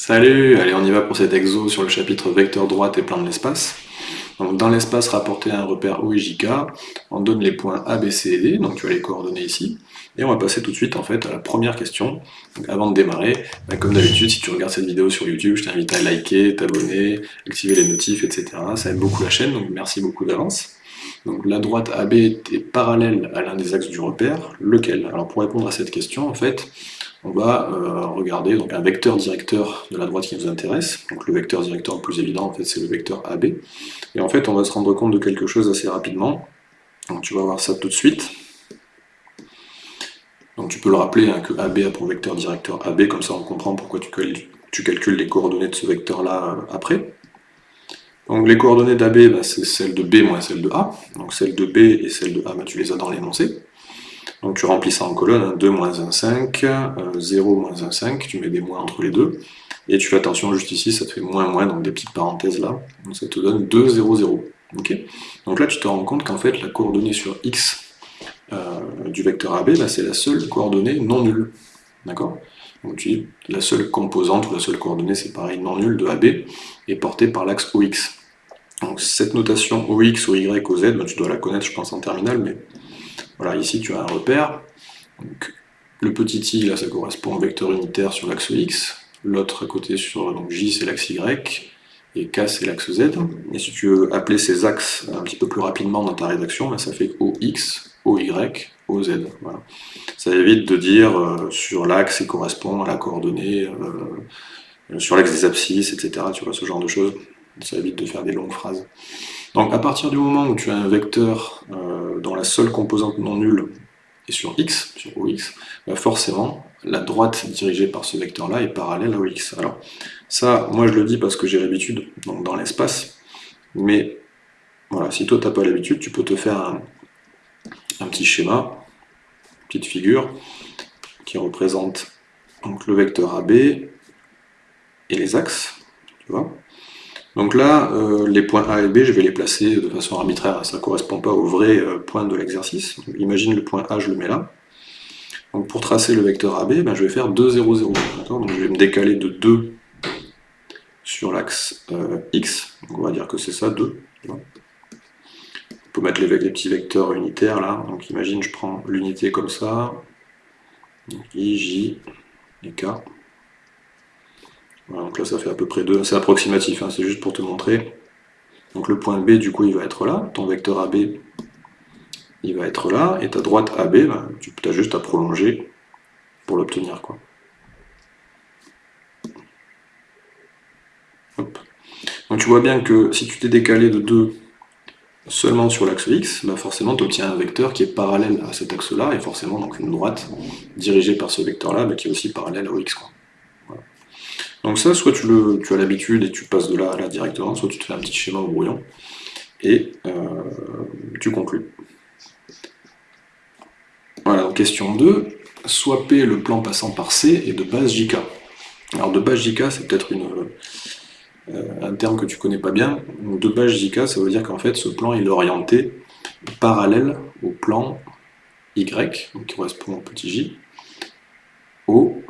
Salut, allez on y va pour cet exo sur le chapitre vecteur droite et plan de l'espace. Donc dans l'espace rapporté à un repère O et JK, on donne les points A, B, C et D, donc tu as les coordonnées ici, et on va passer tout de suite en fait à la première question. Donc avant de démarrer, bah, comme d'habitude, si tu regardes cette vidéo sur YouTube, je t'invite à liker, t'abonner, activer les notifs, etc. Ça aide beaucoup la chaîne, donc merci beaucoup d'avance. Donc la droite AB est parallèle à l'un des axes du repère, lequel? Alors pour répondre à cette question, en fait, on va euh, regarder un vecteur directeur de la droite qui nous intéresse. Donc le vecteur directeur le plus évident, en fait, c'est le vecteur AB. Et en fait, on va se rendre compte de quelque chose assez rapidement. Donc tu vas voir ça tout de suite. Donc tu peux le rappeler hein, que AB a pour vecteur directeur AB, comme ça on comprend pourquoi tu, calcules les coordonnées de ce vecteur-là euh, après. Donc les coordonnées d'AB, bah, c'est celles de B moins celles de A. Donc celles de B et celles de A, bah, tu les as dans l'énoncé. Donc tu remplis ça en colonne, 2 hein, moins 1, 5, 0 moins 1, 5, tu mets des moins entre les deux, et tu fais attention juste ici, ça te fait moins moins, donc des petites parenthèses là, donc ça te donne 2, 0, 0. donc là tu te rends compte qu'en fait la coordonnée sur x euh, du vecteur AB, bah, c'est la seule coordonnée non nulle. D'accord? Donc tu dis, la seule composante ou la seule coordonnée, c'est pareil, non nulle de AB, est portée par l'axe OX. Donc cette notation OX, OY, OZ, bah, tu dois la connaître je pense en terminale, mais voilà, ici tu as un repère. le petit i, là, ça correspond au vecteur unitaire sur l'axe x. L'autre à côté sur donc, j, c'est l'axe y. Et k, c'est l'axe z. Et si tu veux appeler ces axes un petit peu plus rapidement dans ta rédaction, ben, ça fait OX, OY, OZ. Voilà. Ça évite de dire euh, sur l'axe, il correspond à la coordonnée, euh, sur l'axe des abscisses, etc. Tu vois, ce genre de choses. Ça évite de faire des longues phrases. Donc à partir du moment où tu as un vecteur euh, dont la seule composante non nulle est sur x, sur OX, bah forcément, la droite dirigée par ce vecteur-là est parallèle à OX. Alors ça, moi je le dis parce que j'ai l'habitude dans l'espace, mais voilà, si toi tu n'as pas l'habitude, tu peux te faire un, un, petit schéma, une petite figure, qui représente donc, le vecteur AB et les axes, tu vois donc là, euh, les points A et B, je vais les placer de façon arbitraire, ça ne correspond pas au vrai euh, point de l'exercice. Imagine le point A, je le mets là. Donc pour tracer le vecteur AB, ben, je vais faire 2, 0, 0. Donc je vais me décaler de 2 sur l'axe euh, X. Donc on va dire que c'est ça, 2. On peut mettre les, petits vecteurs unitaires là. Donc imagine, je prends l'unité comme ça. I, J et K donc là ça fait à peu près 2, c'est approximatif, hein, c'est juste pour te montrer. Donc le point B du coup il va être là, ton vecteur AB il va être là, et ta droite AB, bah, tu as juste à prolonger pour l'obtenir. quoi. Donc tu vois bien que si tu t'es décalé de 2 seulement sur l'axe X, bah forcément tu obtiens un vecteur qui est parallèle à cet axe-là, et forcément donc une droite dirigée par ce vecteur-là, bah, qui est aussi parallèle au X. Quoi. Donc ça, soit tu, as l'habitude et tu passes de là à là directement, soit tu te fais un petit schéma au brouillon, et euh, tu conclus. Voilà, donc question 2, soit P le plan passant par C et de base JK. Alors de base JK, c'est peut-être euh, un terme que tu connais pas bien. De base JK, ça veut dire qu'en fait, ce plan est orienté parallèle au plan Y, qui correspond au petit j, au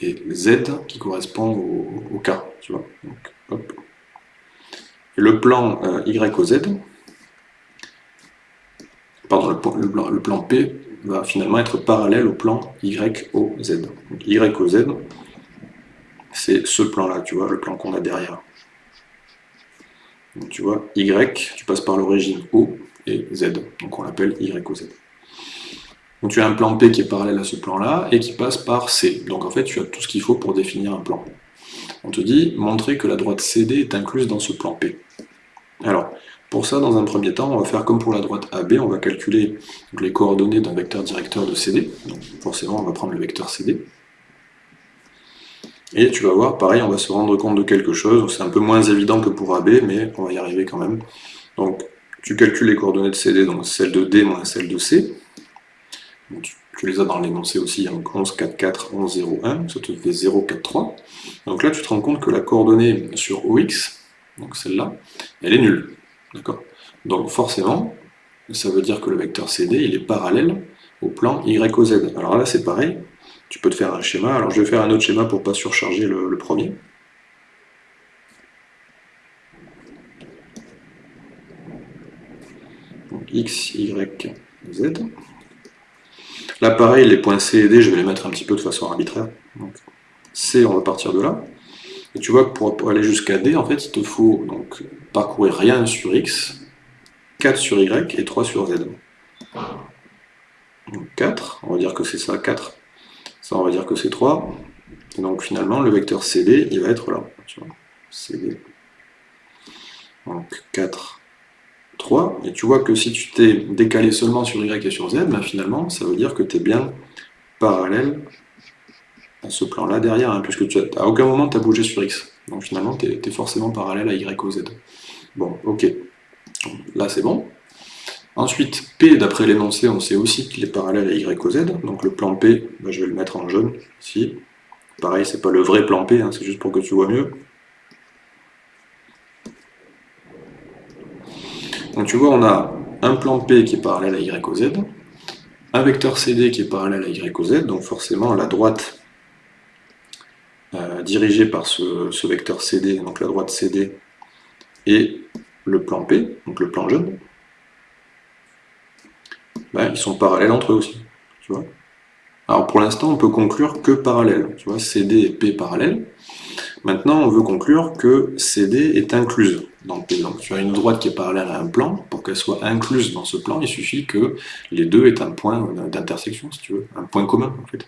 et Z qui correspond au, K, tu vois. le plan euh, pardon, le, plan P va finalement être parallèle au plan Y au Z. Donc, y c'est ce plan-là, tu vois, le plan qu'on a derrière. Donc, tu vois, Y, tu passes par l'origine O et Z, donc on l'appelle Y au Z. Donc tu as un plan P qui est parallèle à ce plan-là, et qui passe par C. Donc en fait, tu as tout ce qu'il faut pour définir un plan. On te dit, montrer que la droite CD est incluse dans ce plan P. Alors, pour ça, dans un premier temps, on va faire comme pour la droite AB, on va calculer les coordonnées d'un vecteur directeur de CD. Donc forcément, on va prendre le vecteur CD. Et tu vas voir, pareil, on va se rendre compte de quelque chose. C'est un peu moins évident que pour AB, mais on va y arriver quand même. Donc, tu calcules les coordonnées de CD, donc celle de D moins celle de C tu, les as dans l'énoncé aussi, hein. donc 11, 4, 4, 11, 0, 1, ça te fait 0, 4, 3. Donc là, tu te rends compte que la coordonnée sur OX, donc celle-là, elle est nulle. Donc forcément, ça veut dire que le vecteur CD, il est parallèle au plan YOZ. Alors là, c'est pareil, tu peux te faire un schéma. Alors je vais faire un autre schéma pour ne pas surcharger le, le premier. Donc, X, Y, Z. Là, pareil, les points C et D, je vais les mettre un petit peu de façon arbitraire. C, on va partir de là. Et tu vois que pour aller jusqu'à D, en fait, il te faut donc parcourir rien sur X, 4 sur Y et 3 sur Z. Donc 4, on va dire que c'est ça, 4. Ça, on va dire que c'est 3. Et donc finalement, le vecteur CD, il va être là. Tu vois, CD. Donc 4, 3. Et tu vois que si tu t'es décalé seulement sur Y et sur Z, ben finalement, ça veut dire que tu es bien parallèle à ce plan-là derrière, hein, puisque tu à aucun moment tu as bougé sur X. Donc finalement, tu es, forcément parallèle à Y ou Z. Bon, ok. Là, c'est bon. Ensuite, P, d'après l'énoncé, on sait aussi qu'il est parallèle à Y ou Z. Donc le plan P, ben, je vais le mettre en jaune, ici. Pareil, c'est pas le vrai plan P, hein, c'est juste pour que tu vois mieux. Donc tu vois, on a un plan P qui est parallèle à Y ou Z, un vecteur CD qui est parallèle à Y ou Z, donc forcément la droite euh, dirigée par ce, vecteur CD, donc la droite CD, et le plan P, donc le plan jaune, ben, ils sont parallèles entre eux aussi. Tu vois Alors pour l'instant, on peut conclure que parallèles. Tu vois, CD et P parallèles. Maintenant, on veut conclure que CD est incluse dans P. Donc tu as une droite qui est parallèle à un plan. Pour qu'elle soit incluse dans ce plan, il suffit que les deux aient un point d'intersection, si tu veux, un point commun en fait.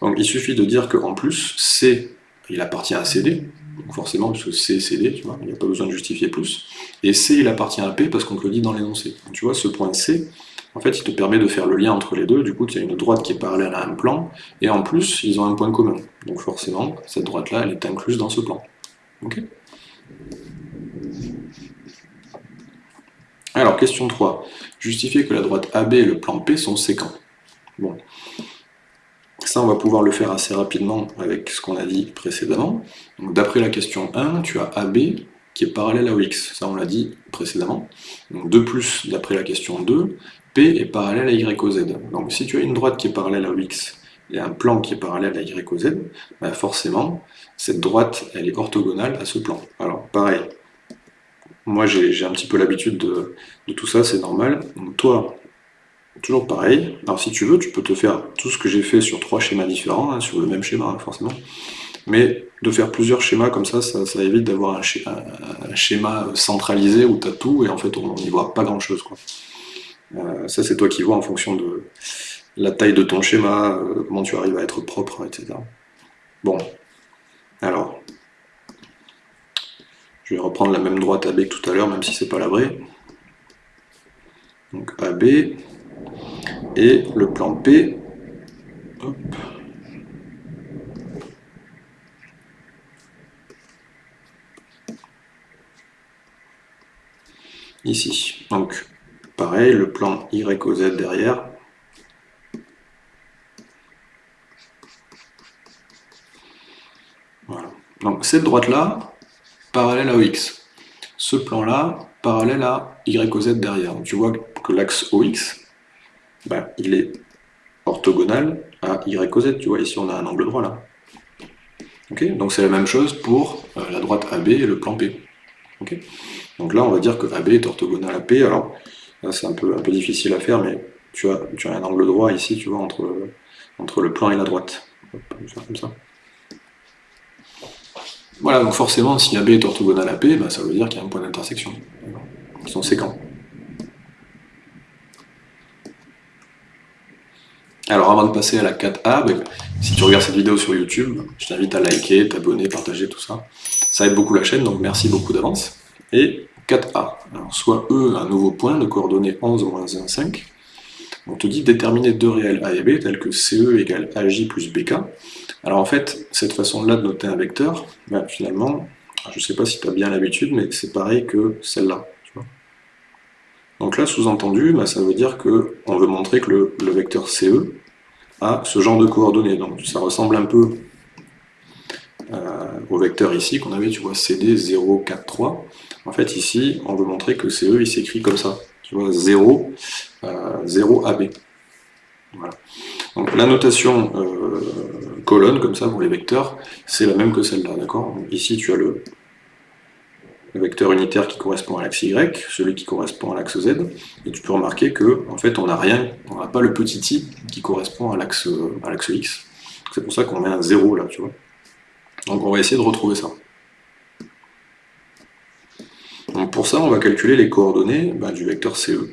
Donc il suffit de dire qu'en plus, C, il appartient à CD, donc forcément, puisque C, CD, tu vois, il n'y a pas besoin de justifier plus. Et C, il appartient à P parce qu'on te le dit dans l'énoncé. Tu vois, ce point C, en fait, il te permet de faire le lien entre les deux, du coup, tu as une droite qui est parallèle à un plan, et en plus, ils ont un point commun. Donc forcément, cette droite-là, elle est incluse dans ce plan. Ok Alors, question 3. Justifier que la droite AB et le plan P sont séquents. Bon. Ça, on va pouvoir le faire assez rapidement avec ce qu'on a dit précédemment. D'après la question 1, tu as AB qui est parallèle à OX. Ça, on l'a dit précédemment. Donc, de plus, d'après la question 2, Est parallèle à Y au Z. Donc si tu as une droite qui est parallèle à X et un plan qui est parallèle à Y au Z, bah, forcément, cette droite, elle est orthogonale à ce plan. Alors, pareil, moi j'ai un petit peu l'habitude de, tout ça, c'est normal. Donc toi, toujours pareil. Alors si tu veux, tu peux te faire tout ce que j'ai fait sur trois schémas différents, hein, sur le même schéma, hein, forcément. Mais de faire plusieurs schémas comme ça, ça, évite d'avoir un, schéma centralisé où tu as tout et en fait on n'y voit pas grand chose. Ça, c'est toi qui vois en fonction de la taille de ton schéma, euh, comment tu arrives à être propre, etc. Bon, alors, je vais reprendre la même droite AB que tout à l'heure, même si c'est pas la vraie. Donc AB, et le plan P, ici. Donc, Pareil, le plan Y au Z derrière. Voilà. Donc cette droite-là, parallèle à X. Ce plan-là, parallèle à Y au Z derrière. Donc, tu vois que l'axe OX, ben, il est orthogonal à Y au Z. Tu vois, ici on a un angle droit là. Donc c'est la même chose pour euh, la droite AB et le plan P. Donc là, on va dire que AB est orthogonal à P. Alors, c'est un peu, difficile à faire, mais tu as, un angle droit ici, tu vois, entre, entre le plan et la droite. comme ça. Voilà, donc forcément, si AB est orthogonal à P, bah, ça veut dire qu'il y a un point d'intersection. Ils sont séquents. Alors avant de passer à la 4A, bah, si tu regardes cette vidéo sur YouTube, je t'invite à liker, t'abonner, partager, tout ça. Ça aide beaucoup la chaîne, donc merci beaucoup d'avance. Et 4A. Alors, soit E, un nouveau point de coordonnées 11 moins 1, 5. On te dit déterminer deux réels A et B tels que CE égale AJ plus BK. Alors en fait, cette façon-là de noter un vecteur, ben, finalement, je ne sais pas si tu as bien l'habitude, mais c'est pareil que celle-là. Donc là, sous-entendu, ben, ça veut dire qu'on veut montrer que le, vecteur CE a ce genre de coordonnées. Donc ça ressemble un peu au vecteur ici qu'on avait, tu vois, CD 0, 4, 3. En fait, ici, on veut montrer que CE, il s'écrit comme ça. Tu vois, 0, 0 AB. Donc la notation euh, colonne, comme ça, pour les vecteurs, c'est la même que celle-là, d'accord? Ici, tu as le, le vecteur unitaire qui correspond à l'axe Y, celui qui correspond à l'axe Z, et tu peux remarquer que en fait on n'a rien, on n'a pas le petit i qui correspond à l'axe X. C'est pour ça qu'on met un 0 là, tu vois. Donc on va essayer de retrouver ça. Pour ça, on va calculer les coordonnées bah, du vecteur CE.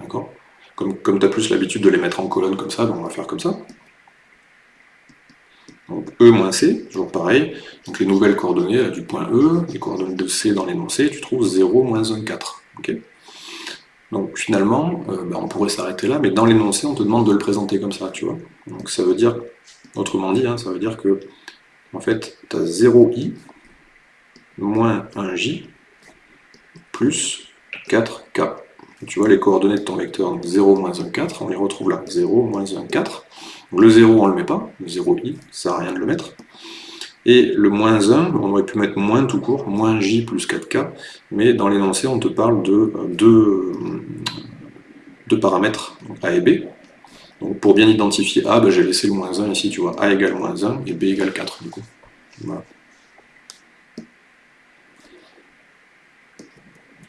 D'accord? Comme, comme tu as plus l'habitude de les mettre en colonne comme ça, donc on va faire comme ça. Donc E moins C, toujours pareil. Donc les nouvelles coordonnées du point E, les coordonnées de C dans l'énoncé, tu trouves 0, moins 1, 4. donc finalement, euh, bah, on pourrait s'arrêter là, mais dans l'énoncé, on te demande de le présenter comme ça, tu vois. Donc ça veut dire, autrement dit, hein, ça veut dire que, en fait, tu as 0i moins 1j plus 4k. Tu vois les coordonnées de ton vecteur 0, moins 1, 4, on les retrouve là. 0, moins 1, 4. Le 0, on ne le met pas, le 0i, ça n'a rien de le mettre. Et le moins 1, on aurait pu mettre moins tout court, moins j plus 4k, mais dans l'énoncé, on te parle de euh, deux, deux paramètres, a et b. Donc pour bien identifier a, ben, j'ai laissé le moins 1 ici, tu vois, a égale moins 1 et b égale 4 du coup.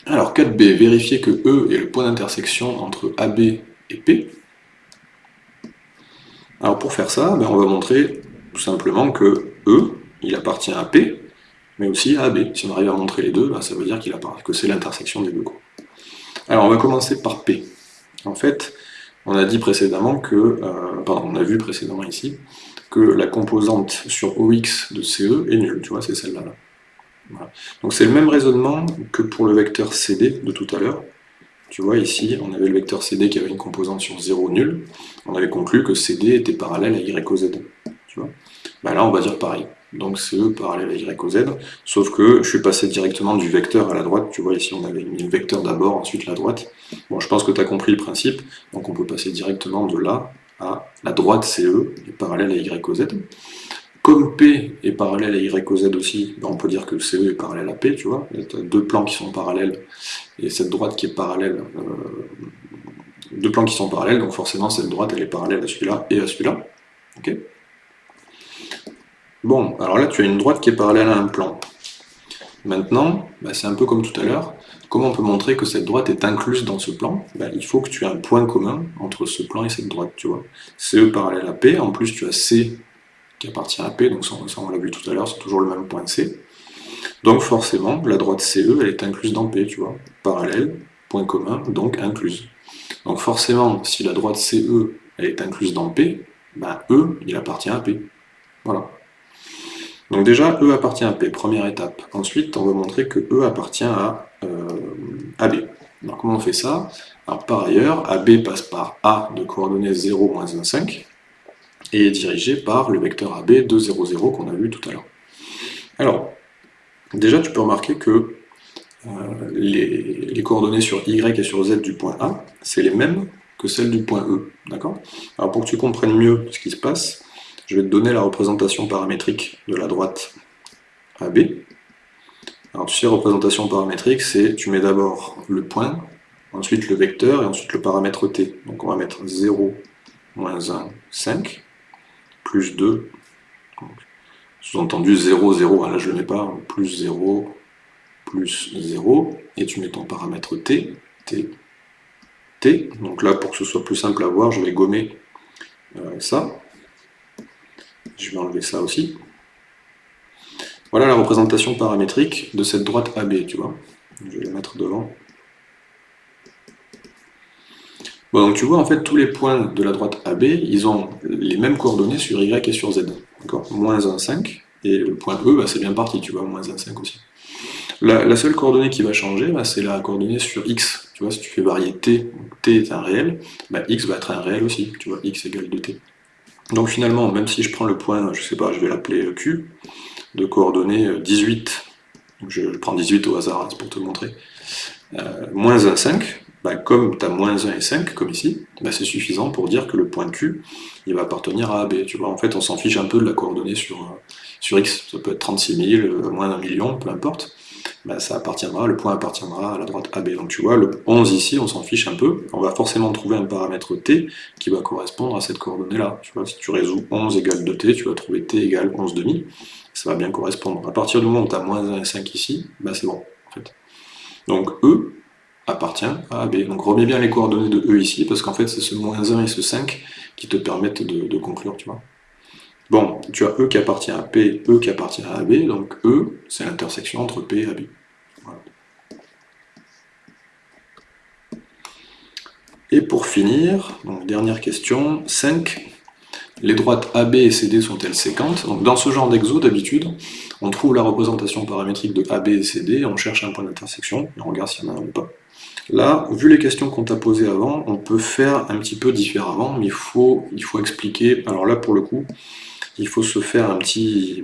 Alors 4b, vérifier que E est le point d'intersection entre AB et P. Alors pour faire ça, ben, on va montrer tout simplement que E, il appartient à P, mais aussi à AB. Si on arrive à montrer les deux, ben, ça veut dire qu'il que c'est l'intersection des deux. Alors on va commencer par P. En fait, on a dit précédemment que, euh, vu précédemment ici, que la composante sur OX de CE est nulle, tu vois, c'est celle-là. là donc c'est le même raisonnement que pour le vecteur CD de tout à l'heure. Tu vois, ici, on avait le vecteur CD qui avait une composante sur 0 nul. On avait conclu que CD était parallèle à Y bah là, on va dire pareil. Donc CE parallèle à Y sauf que je suis passé directement du vecteur à la droite. Tu vois, ici, on avait mis le vecteur d'abord, ensuite la droite. Bon, je pense que tu as compris le principe. Donc on peut passer directement de là à la droite CE, parallèle à Y Z. Comme P est parallèle à Y aussi, ben, on peut dire que CE est parallèle à P, tu vois. Il y a deux plans qui sont parallèles, et cette droite qui est parallèle, euh, deux plans qui sont parallèles, donc forcément cette droite elle est parallèle à celui-là et à celui-là. ok? Bon, alors là tu as une droite qui est parallèle à un plan. Maintenant, ben, c'est un peu comme tout à l'heure, comment on peut montrer que cette droite est incluse dans ce plan? Ben, Il faut que tu aies un point commun entre ce plan et cette droite, tu vois. CE parallèle à P, en plus tu as C qui appartient à P, donc ça, on l'a vu tout à l'heure, c'est toujours le même point C. Donc forcément, la droite CE, elle est incluse dans P, tu vois. Parallèle, point commun, donc incluse. Donc forcément, si la droite CE, est incluse dans P, ben E, il appartient à P. Voilà. Donc déjà, E appartient à P, première étape. Ensuite, on va montrer que E appartient à euh, AB. Alors comment on fait ça? Par ailleurs, AB passe par A de coordonnées 0, moins 1, 5 et est dirigé par le vecteur AB 2, 0, 0 qu'on a vu tout à l'heure. Alors, déjà tu peux remarquer que euh, les, coordonnées sur Y et sur Z du point A, c'est les mêmes que celles du point E. D'accord? Alors pour que tu comprennes mieux ce qui se passe, je vais te donner la représentation paramétrique de la droite AB. Alors tu sais, représentation paramétrique, c'est tu mets d'abord le point, ensuite le vecteur et ensuite le paramètre t. Donc on va mettre 0, moins 1, 5 plus 2, sous-entendu 0, 0, hein, là je ne le mets pas, plus 0, plus 0, et tu mets ton paramètre t, t, t, donc là pour que ce soit plus simple à voir, je vais gommer euh, ça, je vais enlever ça aussi. Voilà la représentation paramétrique de cette droite AB, tu vois. Je vais la mettre devant. Bon, donc tu vois, en fait, tous les points de la droite AB, ils ont les mêmes coordonnées sur Y et sur Z. D'accord? Moins 1, 5, et le point E, bah, c'est bien parti, tu vois, moins 1, 5 aussi. La, seule coordonnée qui va changer, bah, c'est la coordonnée sur X. Tu vois, si tu fais varier T, T est un réel, bah, X va être un réel aussi, tu vois, X égale 2T. Donc finalement, même si je prends le point, je sais pas, je vais l'appeler Q, de coordonnées 18, donc je, prends 18 au hasard, hein, pour te montrer, euh, moins 1, 5, bah, comme tu as moins 1 et 5, comme ici, bah, c'est suffisant pour dire que le point Q, il va appartenir à AB. Tu vois, en fait, on s'en fiche un peu de la coordonnée sur, euh, sur X. Ça peut être 36 000, euh, moins d'un million, peu importe. Bah, ça appartiendra, le point appartiendra à la droite AB. Donc tu vois, le 11 ici, on s'en fiche un peu. On va forcément trouver un paramètre t qui va correspondre à cette coordonnée-là. Tu vois, si tu résous 11 égale 2t, tu vas trouver t égale 11 demi. Ça va bien correspondre. À partir du moment où tu as moins 1 et 5 ici, bah, c'est bon, en fait. Donc E appartient à AB. Donc remets bien les coordonnées de E ici, parce qu'en fait c'est ce moins 1 et ce 5 qui te permettent de, conclure, tu vois. Bon, tu as E qui appartient à P, E qui appartient à AB, donc E, c'est l'intersection entre P et AB. Et pour finir, dernière question, 5. Les droites AB et CD sont-elles séquentes? Donc dans ce genre d'exo, d'habitude, on trouve la représentation paramétrique de AB et CD, on cherche un point d'intersection, et on regarde s'il y en a ou pas. Là, vu les questions qu'on t'a posées avant, on peut faire un petit peu différemment, mais il faut expliquer, alors là pour le coup, il faut se faire un, petit,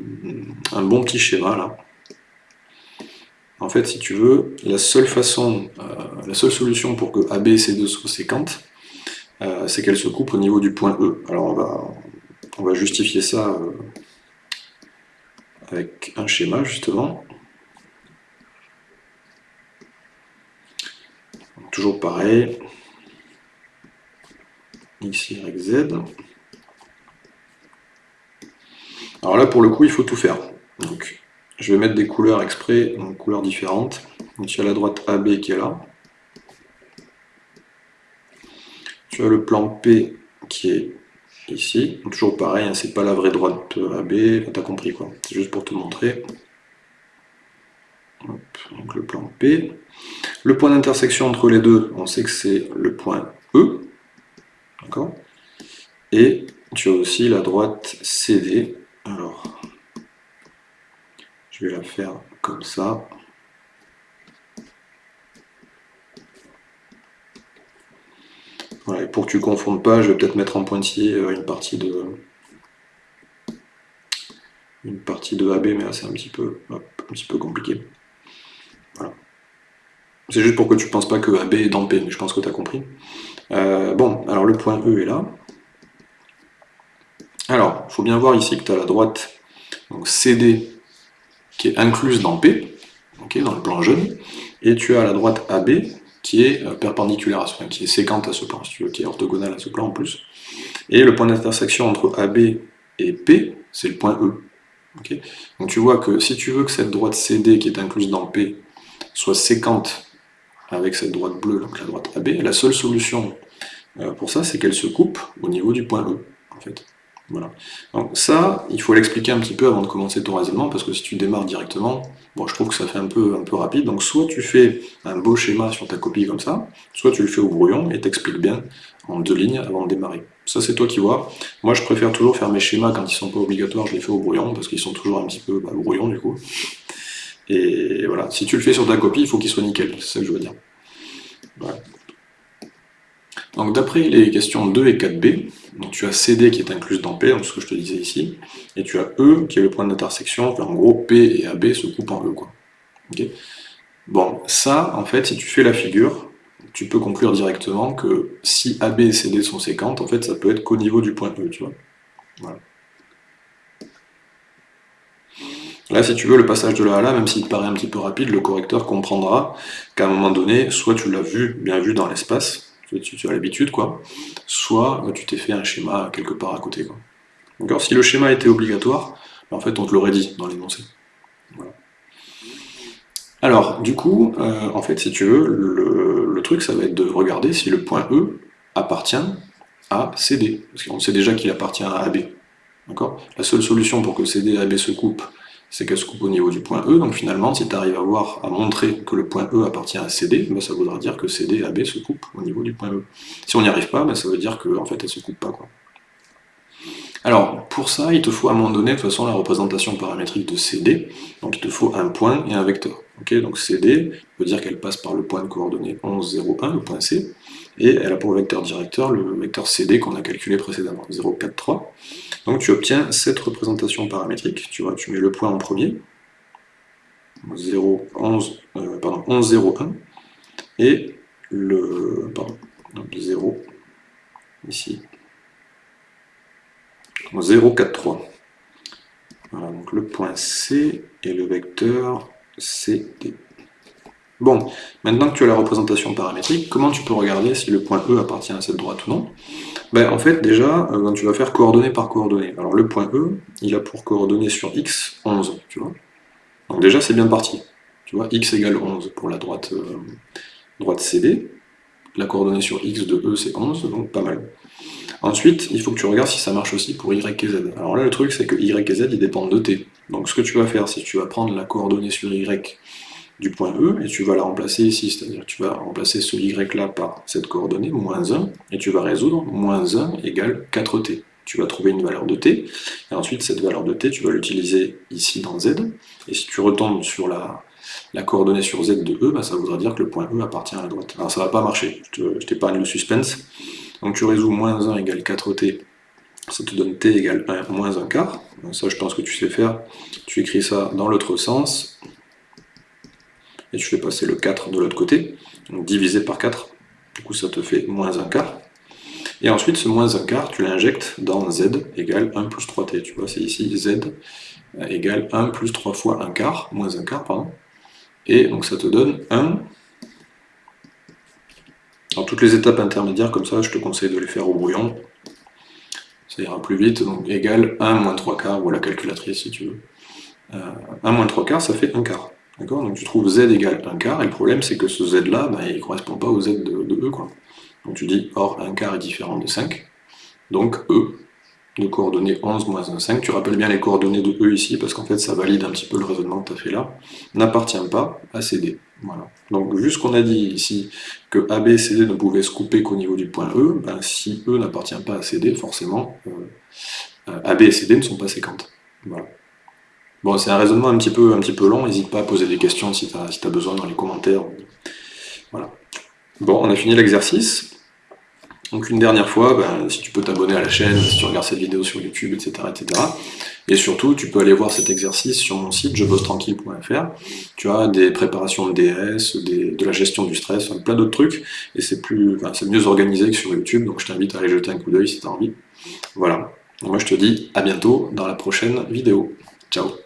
un bon petit schéma là. En fait, si tu veux, la seule façon, euh, la seule solution pour que AB et C2 soient séquentes, euh, c'est qu'elles se coupent au niveau du point E. Alors on va, on va justifier ça euh, avec un schéma justement. toujours pareil. X, Y, Z. Alors là, pour le coup, il faut tout faire. Donc, je vais mettre des couleurs exprès, donc couleurs différentes. Donc, tu as la droite AB qui est là. Tu as le plan P qui est ici. toujours pareil, hein, c'est pas la vraie droite AB, t'as compris quoi. C'est juste pour te montrer. donc le plan P. Le point d'intersection entre les deux, on sait que c'est le point E. D'accord? Et tu as aussi la droite CD. Alors, je vais la faire comme ça. Pour que tu ne confondes pas, je vais peut-être mettre en pointillé euh, une partie de une partie de AB, mais là c'est un petit peu un petit peu compliqué. Voilà. C'est juste pour que tu ne penses pas que AB est dans P, mais je pense que tu as compris. Euh, bon, alors le point E est là. Alors, il faut bien voir ici que tu as la droite CD qui est incluse dans P, dans le plan jaune, et tu as la droite AB qui est euh, perpendiculaire à ce plan, qui est séquente à ce plan, qui est orthogonale à ce plan en plus. Et le point d'intersection entre AB et P, c'est le point E. Donc tu vois que si tu veux que cette droite CD qui est incluse dans P soit séquente avec cette droite bleue, la droite AB, la seule solution euh, pour ça, c'est qu'elle se coupe au niveau du point E. Voilà. Donc ça, il faut l'expliquer un petit peu avant de commencer ton raisonnement, parce que si tu démarres directement, bon, je trouve que ça fait un peu, un peu rapide, donc soit tu fais un beau schéma sur ta copie comme ça, soit tu le fais au brouillon et t'expliques bien en deux lignes avant de démarrer. Ça c'est toi qui vois. Moi je préfère toujours faire mes schémas quand ils sont pas obligatoires, je les fais au brouillon, parce qu'ils sont toujours un petit peu bah, brouillon du coup. Et voilà, si tu le fais sur ta copie, il faut qu'il soit nickel, c'est ça que je veux dire. Donc d'après les questions 2 et 4b, donc tu as CD qui est incluse dans P, donc ce que je te disais ici, et tu as E qui est le point d'intersection, en gros P et AB se coupent en E. Quoi. bon, ça, en fait, si tu fais la figure, tu peux conclure directement que si AB et CD sont séquentes, en fait, ça peut être qu'au niveau du point E, tu. Là, si tu veux, le passage de là à là, même s'il te paraît un petit peu rapide, le correcteur comprendra qu'à un moment donné, soit tu l'as vu, bien vu dans l'espace, tu, as l'habitude, quoi, soit bah, tu t'es fait un schéma quelque part à côté. Si le schéma était obligatoire, bah, en fait, on te l'aurait dit dans l'énoncé. Alors, du coup, euh, en fait, si tu veux, le, le, truc, ça va être de regarder si le point E appartient à CD, parce qu'on sait déjà qu'il appartient à AB. La seule solution pour que CD et AB se coupent, c'est qu'elle se coupe au niveau du point E, donc finalement, si tu arrives à voir, à montrer que le point E appartient à CD, ben ça voudra dire que CD et AB se coupent au niveau du point E. Si on n'y arrive pas, ben ça veut dire qu'en en fait, elles ne se coupent pas. Quoi. Alors, pour ça, il te faut à un moment donné, de toute façon, la représentation paramétrique de CD, donc il te faut un point et un vecteur. donc CD veut dire qu'elle passe par le point de coordonnées 11, 0, 1, le point C, et elle a pour vecteur directeur le vecteur CD qu'on a calculé précédemment, 0, 4, 3. Donc tu obtiens cette représentation paramétrique, tu vois, tu mets le point en premier, 0, 11, euh, pardon, 11, 0, 1, et le, pardon, 0, ici, 0, 4, 3. Voilà, donc le point C et le vecteur CD. Bon, maintenant que tu as la représentation paramétrique, comment tu peux regarder si le point E appartient à cette droite ou non? Ben, En fait, déjà, euh, tu vas faire coordonnée par coordonnée. Alors le point E, il a pour coordonnée sur X 11, tu vois? Donc déjà, c'est bien parti. Tu vois, x égale 11 pour la droite, euh, CD. La coordonnée sur x de E, c'est 11, donc pas mal. Ensuite, il faut que tu regardes si ça marche aussi pour y et z. Alors là, le truc, c'est que y et z, ils dépendent de t. Donc ce que tu vas faire, c'est que tu vas prendre la coordonnée sur y du point E, et tu vas la remplacer ici, c'est-à-dire tu vas remplacer ce y là par cette coordonnée, moins 1, et tu vas résoudre moins 1 égale 4t. Tu vas trouver une valeur de t, et ensuite cette valeur de t, tu vas l'utiliser ici dans z, et si tu retombes sur la, coordonnée sur z de E, bah, ça voudra dire que le point E appartient à la droite. Alors ça va pas marcher, je t'épargne le suspense, donc tu résous moins 1 égale 4t, ça te donne t égale 1 moins 1 quart. ça je pense que tu sais faire. Tu écris ça dans l'autre sens, et tu fais passer le 4 de l'autre côté, donc divisé par 4, du coup ça te fait moins 1 quart. Et ensuite ce moins 1 quart, tu l'injectes dans z égale 1 plus 3t, tu vois, c'est ici z égale 1 plus 3 fois 1 quart, moins 1 quart, pardon. Et donc ça te donne 1 alors toutes les étapes intermédiaires, comme ça, je te conseille de les faire au brouillon. Ça ira plus vite, donc égal 1 moins 3 quarts, ou à la calculatrice si tu veux. 1 euh, moins 3 quarts, ça fait 1 quart. Donc tu trouves z égale 1 quart, et le problème c'est que ce z là, bah, il ne correspond pas au z de, E. Quoi. Donc tu dis, or 1 quart est différent de 5, donc E de coordonnées 11 moins 1, 5, tu rappelles bien les coordonnées de E ici, parce qu'en fait ça valide un petit peu le raisonnement que tu as fait là, n'appartient pas à CD. Voilà. Donc vu ce qu'on a dit ici, que AB et CD ne pouvaient se couper qu'au niveau du point E, ben, si E n'appartient pas à CD, forcément, euh, AB et CD ne sont pas séquentes. Voilà. Bon, c'est un raisonnement un petit peu, un long, n'hésite pas à poser des questions si tu as, besoin dans les commentaires. Voilà. Bon, on a fini l'exercice. Donc une dernière fois, ben, si tu peux t'abonner à la chaîne, si tu regardes cette vidéo sur YouTube, etc., etc. Et surtout, tu peux aller voir cet exercice sur mon site jebossetranquille.fr. Tu as des préparations de DS, de la gestion du stress, plein d'autres trucs, et c'est c'est mieux organisé que sur YouTube, donc je t'invite à aller jeter un coup d'œil si tu as envie. Voilà. moi je te dis à bientôt dans la prochaine vidéo. Ciao